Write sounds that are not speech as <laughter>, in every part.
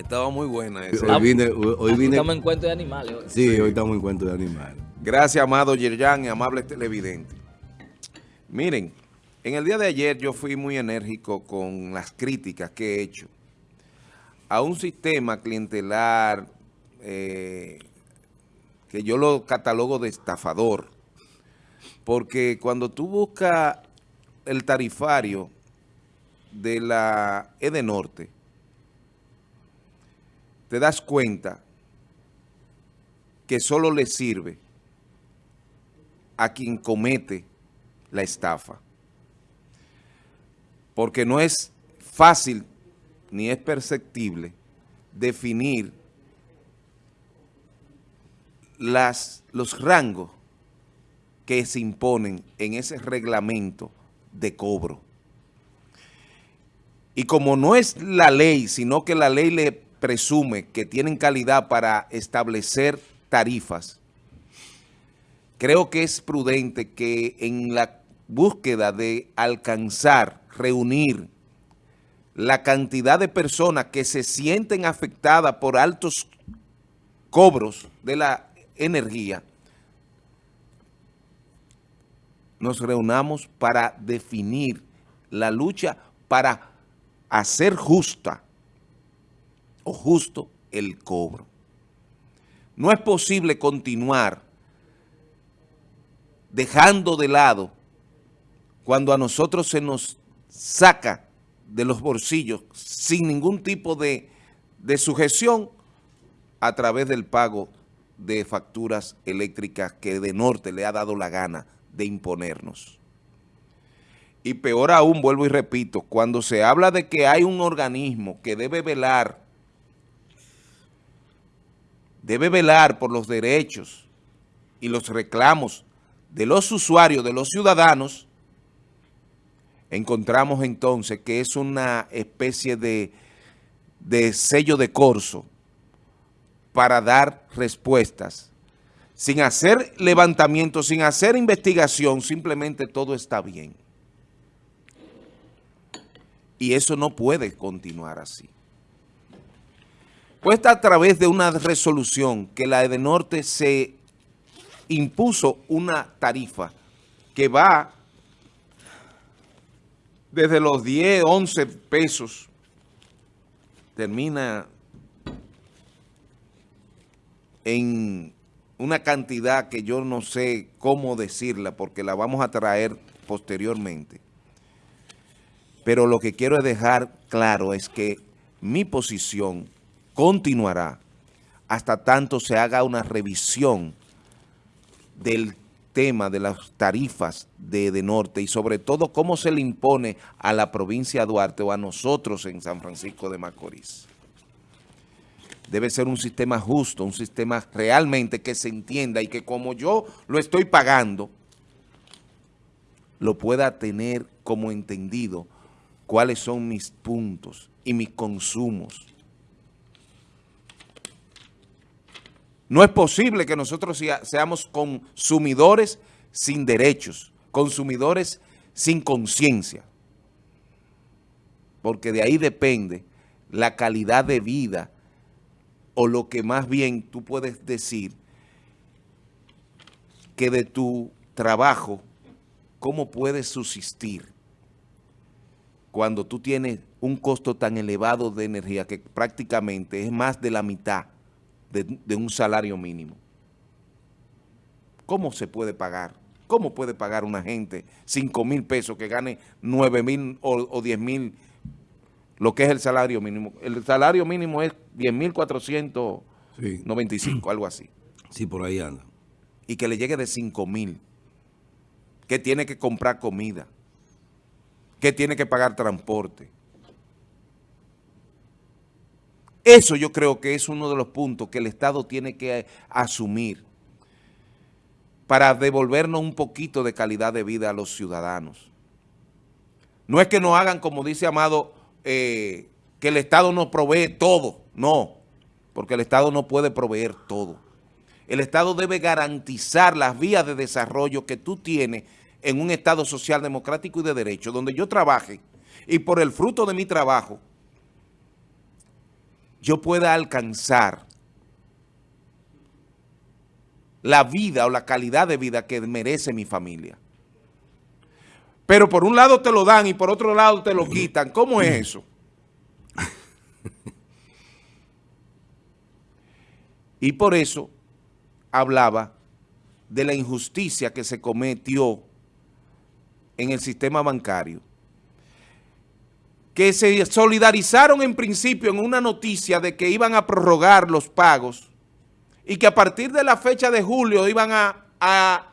Estaba muy buena esa. Hoy vine, hoy, hoy vine- Estamos en cuento de animales. hoy. Sí, hoy estamos en cuento de animales. Gracias, amado Yerjan y amables televidentes. Miren, en el día de ayer yo fui muy enérgico con las críticas que he hecho a un sistema clientelar eh, que yo lo catalogo de estafador. Porque cuando tú buscas el tarifario de la Edenorte, te das cuenta que solo le sirve a quien comete la estafa. Porque no es fácil ni es perceptible definir las, los rangos que se imponen en ese reglamento de cobro. Y como no es la ley, sino que la ley le presume que tienen calidad para establecer tarifas, creo que es prudente que en la búsqueda de alcanzar, reunir la cantidad de personas que se sienten afectadas por altos cobros de la energía, nos reunamos para definir la lucha para hacer justa o justo el cobro. No es posible continuar dejando de lado cuando a nosotros se nos saca de los bolsillos sin ningún tipo de, de sujeción a través del pago de facturas eléctricas que de norte le ha dado la gana de imponernos. Y peor aún, vuelvo y repito, cuando se habla de que hay un organismo que debe velar, debe velar por los derechos y los reclamos de los usuarios, de los ciudadanos, encontramos entonces que es una especie de, de sello de corso para dar respuestas. Sin hacer levantamiento, sin hacer investigación, simplemente todo está bien. Y eso no puede continuar así. Pues a través de una resolución que la Edenorte se impuso una tarifa que va desde los 10, 11 pesos, termina en una cantidad que yo no sé cómo decirla porque la vamos a traer posteriormente. Pero lo que quiero dejar claro es que mi posición continuará hasta tanto se haga una revisión del tema de las tarifas de, de Norte y sobre todo cómo se le impone a la provincia de Duarte o a nosotros en San Francisco de Macorís. Debe ser un sistema justo, un sistema realmente que se entienda y que como yo lo estoy pagando, lo pueda tener como entendido cuáles son mis puntos y mis consumos. No es posible que nosotros sea- seamos consumidores sin derechos, consumidores sin conciencia, porque de ahí depende la calidad de vida o lo que más bien tú puedes decir que de tu trabajo, ¿cómo puedes subsistir cuando tú tienes un costo tan elevado de energía que prácticamente es más de la mitad de, de un salario mínimo? ¿Cómo se puede pagar? ¿Cómo puede pagar una gente 5 mil pesos que gane 9 mil o, o 10 mil lo que es el salario mínimo? El salario mínimo es 10 mil 495, Sí, algo así. sí, por ahí anda. Y que le llegue de 5 mil, que tiene que comprar comida, que tiene que pagar transporte. Eso yo creo que es uno de los puntos que el Estado tiene que asumir para devolvernos un poquito de calidad de vida a los ciudadanos. No es que nos hagan, como dice Amado, eh, que el Estado nos provee todo. No, porque el Estado no puede proveer todo. El Estado debe garantizar las vías de desarrollo que tú tienes en un Estado social, democrático y de derecho, donde yo trabaje y por el fruto de mi trabajo yo pueda alcanzar la vida o la calidad de vida que merece mi familia. Pero por un lado te lo dan y por otro lado te lo quitan. ¿Cómo es eso? Y por eso hablaba de la injusticia que se cometió en el sistema bancario. Que se solidarizaron en principio en una noticia de que iban a prorrogar los pagos y que a partir de la fecha de julio iban a, a,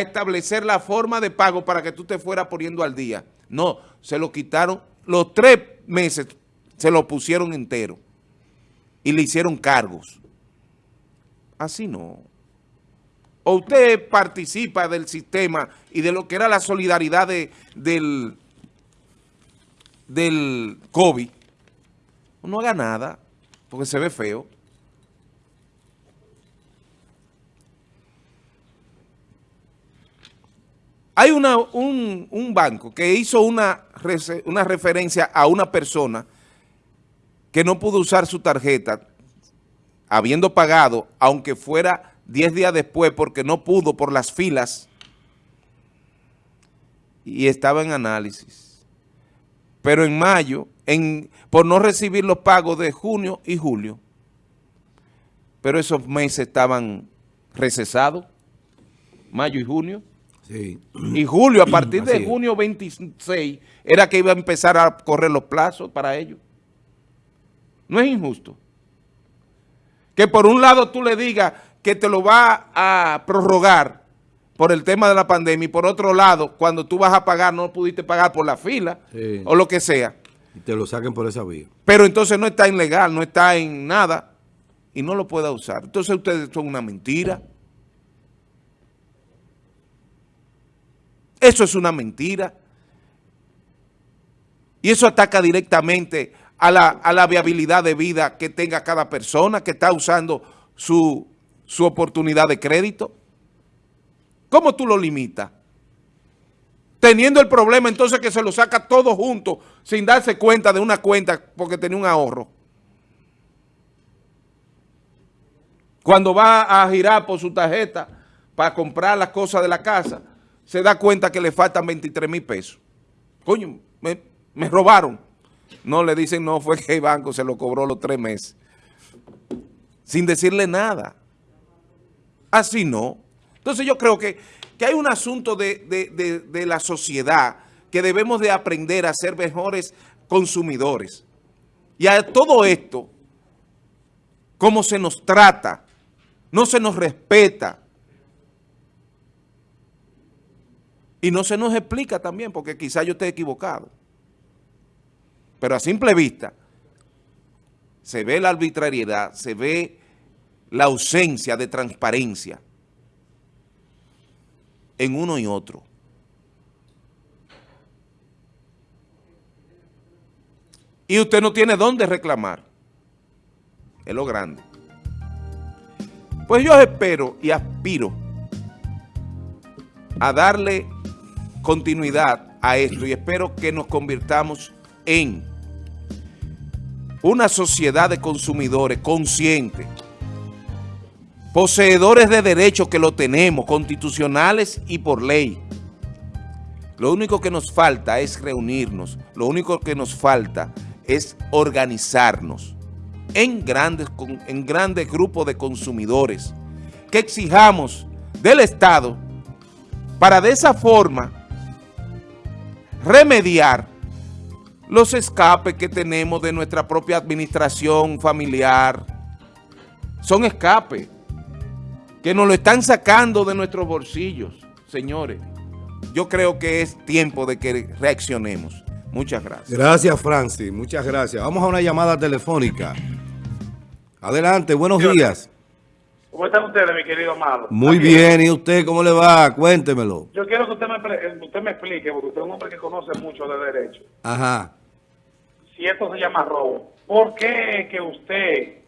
establecer la forma de pago para que tú te fueras poniendo al día. No, se lo quitaron, los tres meses se lo pusieron entero y le hicieron cargos. Así no. O usted participa del sistema y de lo que era la solidaridad del, del COVID, no haga nada, porque se ve feo. Hay una, un, un, banco que hizo una, una referencia a una persona que no pudo usar su tarjeta habiendo pagado, aunque fuera 10 días después porque no pudo por las filas y estaba en análisis. Pero en mayo, en, por no recibir los pagos de junio y julio, pero esos meses estaban recesados, mayo y junio, y julio, a partir de junio 26, era que iba a empezar a correr los plazos para ellos. No es injusto. Que por un lado tú le digas que te lo va a prorrogar por el tema de la pandemia y por otro lado, cuando tú vas a pagar, no pudiste pagar por la fila o lo que sea. Y te lo saquen por esa vía. Pero entonces no está ilegal, no está en nada y no lo pueda usar. Entonces ustedes son una mentira. Eso es una mentira. Y eso ataca directamente a la, a la viabilidad de vida que tenga cada persona que está usando su, su oportunidad de crédito. ¿Cómo tú lo limitas? Teniendo el problema entonces que se lo saca todo junto sin darse cuenta de una cuenta porque tenía un ahorro. Cuando va a girar por su tarjeta para comprar las cosas de la casa, se da cuenta que le faltan 23 mil pesos. Coño, me, robaron. No, le dicen no, fue que el banco se lo cobró los tres meses. Sin decirle nada. Así no. Entonces yo creo que, que hay un asunto de, de la sociedad que debemos de aprender a ser mejores consumidores. Y a todo esto, cómo se nos trata, no se nos respeta, Y no se nos explica también, porque quizá yo esté equivocado. Pero a simple vista, se ve la arbitrariedad, se ve la ausencia de transparencia en uno y otro. Y usted no tiene dónde reclamar. Es lo grande. Pues yo espero y aspiro a darle continuidad a esto y espero que nos convirtamos en una sociedad de consumidores conscientes, poseedores de derechos que lo tenemos, constitucionales y por ley. Lo único que nos falta es reunirnos, lo único que nos falta es organizarnos en grandes, en grandes grupos de consumidores que exijamos del Estado para de esa forma remediar los escapes que tenemos de nuestra propia administración familiar. Son escapes que nos lo están sacando de nuestros bolsillos, señores. Yo creo que es tiempo de que reaccionemos. Muchas gracias. Gracias, Francis. Muchas gracias. Vamos a una llamada telefónica. Adelante, buenos días. ¿Cómo están ustedes, mi querido Amado? Muy bien, ¿y usted cómo le va? Cuéntemelo. Yo quiero que usted me, usted me explique, porque usted es un hombre que conoce mucho de derecho. Ajá. Si esto se llama robo, ¿por qué que usted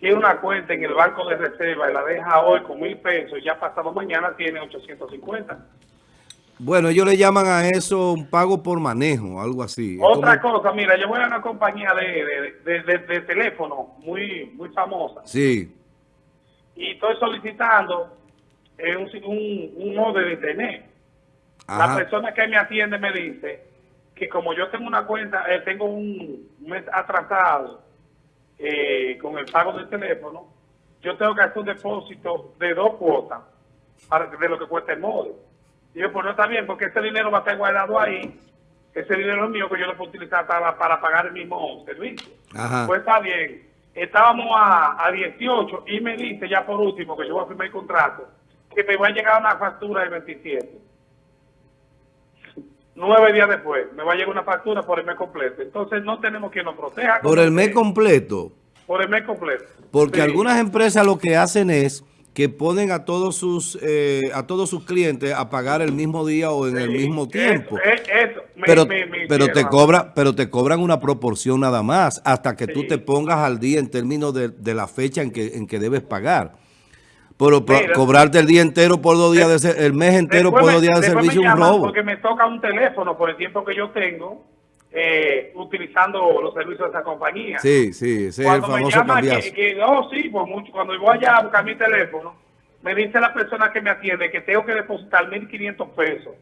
tiene una cuenta en el banco de reserva y la deja hoy con mil pesos y ya pasado mañana tiene 850? Bueno, ellos le llaman a eso un pago por manejo, algo así. Otra como- cosa, mira, yo voy a una compañía de, de, de- de- teléfono muy, muy famosa Sí, y estoy solicitando eh, un, un, un modem de internet. La ajá, persona que me atiende me dice que como yo tengo una cuenta, eh, tengo un mes atrasado eh, con el pago del teléfono, yo tengo que hacer un depósito de dos cuotas para, de lo que cuesta el móvil. Y yo, pues no está bien, porque ese dinero va a estar guardado ahí, ese dinero es mío que yo lo puedo utilizar para, para pagar el mismo servicio. ajá. Pues está bien. Estábamos a, a 18 y me dice ya por último que yo voy a firmar el contrato que me va a llegar una factura del 27. Nueve días después me va a llegar una factura por el mes completo. Entonces no tenemos que nos proteja. Por el mes completo. Por el mes completo. Porque Sí. algunas empresas lo que hacen es que ponen a todos sus eh, a todos sus clientes a pagar el mismo día o en el mismo tiempo. Eso, eh, eso, me- pero, me- me pero te cobra, pero te cobran una proporción nada más hasta que tú Sí. te pongas al día en términos de, de la fecha en que, en que debes pagar. Pero Mira. cobrarte el día entero por dos días de ser- el mes entero por dos días de servicio es un robo. Porque me toca un teléfono por el tiempo que yo tengo eh, utilizando los servicios de esa compañía. Sí, sí, ese es el cuando me famoso llama que, que, oh sí, pues mucho, cuando voy allá a buscar mi teléfono, me dice la persona que me atiende que tengo que depositar 1.500 pesos.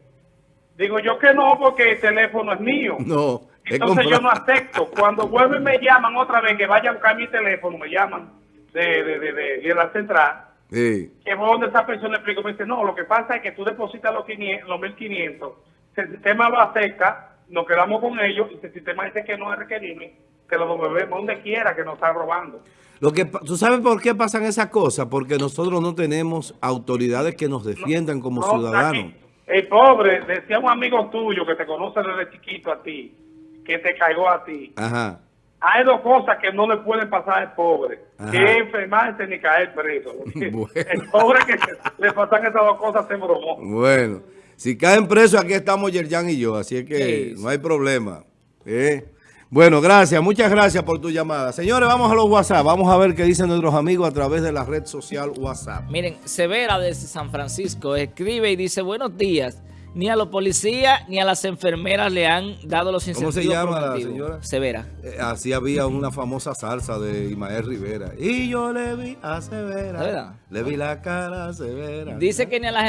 Digo yo que no, porque el teléfono es mío. <laughs> No, es Entonces yo no acepto. Cuando vuelven me llaman otra vez que vaya a buscar mi teléfono, me llaman de, de, de, de- de la central, Sí. que voy donde esa persona le explico, me dice, no, lo que pasa es que tú depositas los, 500, los 1.500, si el sistema lo acepta, nos quedamos con ellos, y si el sistema dice que no es requerible, que lo devolvemos donde quiera que nos está robando. Lo que, ¿Tú sabes por qué pasan esas cosas? Porque nosotros no tenemos autoridades que nos defiendan como No, ciudadanos. el pobre, decía un amigo tuyo que te conoce desde chiquito a ti, que te cayó a ti. Ajá. Hay dos cosas que no le pueden pasar al pobre, Ajá. que enfermarse ni caer preso. <laughs> Bueno. El pobre que le pasan esas dos cosas se bromó. Bueno, si caen presos, aquí estamos Yerjan y yo, así es que Sí. no hay problema. ¿eh? Bueno, gracias, muchas gracias por tu llamada. Señores, vamos a los WhatsApp, vamos a ver qué dicen nuestros amigos a través de la red social WhatsApp. Miren, Severa desde San Francisco escribe y dice, buenos días. Ni a los policías ni a las enfermeras le han dado los ¿Cómo incentivos se llama la señora? Severa. Eh, así había una famosa salsa de Imael Rivera. Y yo le vi a Severa. ¿De verdad? Le vi la cara a Severa. Dice que ni a las